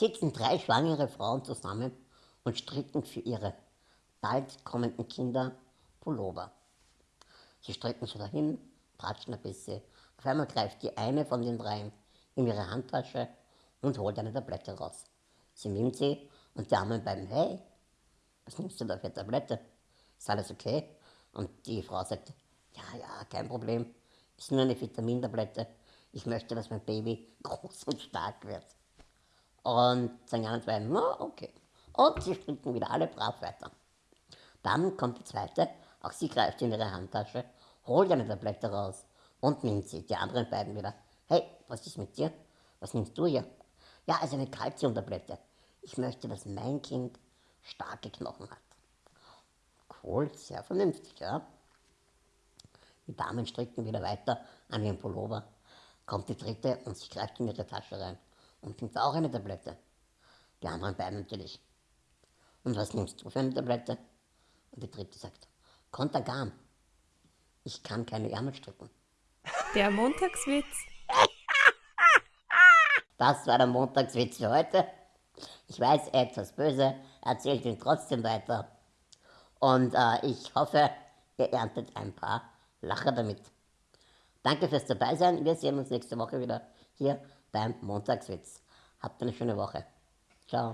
sitzen drei schwangere Frauen zusammen und stricken für ihre bald kommenden Kinder Pullover. Sie strecken so dahin, tratschen ein bisschen. Auf einmal greift die eine von den dreien in ihre Handtasche und holt eine Tablette raus. Sie nimmt sie und die anderen beiden, hey, was nimmst du da für Tablette? Ist alles okay? Und die Frau sagt, ja, ja, kein Problem, ist nur eine Vitamintablette. Ich möchte, dass mein Baby groß und stark wird. Und die anderen zwei, na, okay. Und sie stricken wieder alle brav weiter. Dann kommt die zweite, auch sie greift in ihre Handtasche, holt eine Tablette raus und nimmt sie. Die anderen beiden wieder, hey, was ist mit dir? Was nimmst du hier? Ja, also eine Kalziumtablette. Ich möchte, dass mein Kind starke Knochen hat. Cool, sehr vernünftig, ja. Die Damen stricken wieder weiter an ihrem Pullover. Kommt die dritte und sie greift in ihre Tasche rein und nimmt auch eine Tablette. Die anderen beiden natürlich. Und was nimmst du für eine Tablette? Und die dritte sagt, Kontergan. Ich kann keine Ärmel stricken. Der Montagswitz. Das war der Montagswitz für heute. Ich weiß, etwas böse, erzählt ihn trotzdem weiter. Und äh, ich hoffe, ihr erntet ein paar Lacher damit. Danke fürs Dabeisein. Wir sehen uns nächste Woche wieder hier beim Montagswitz. Habt eine schöne Woche. Ciao.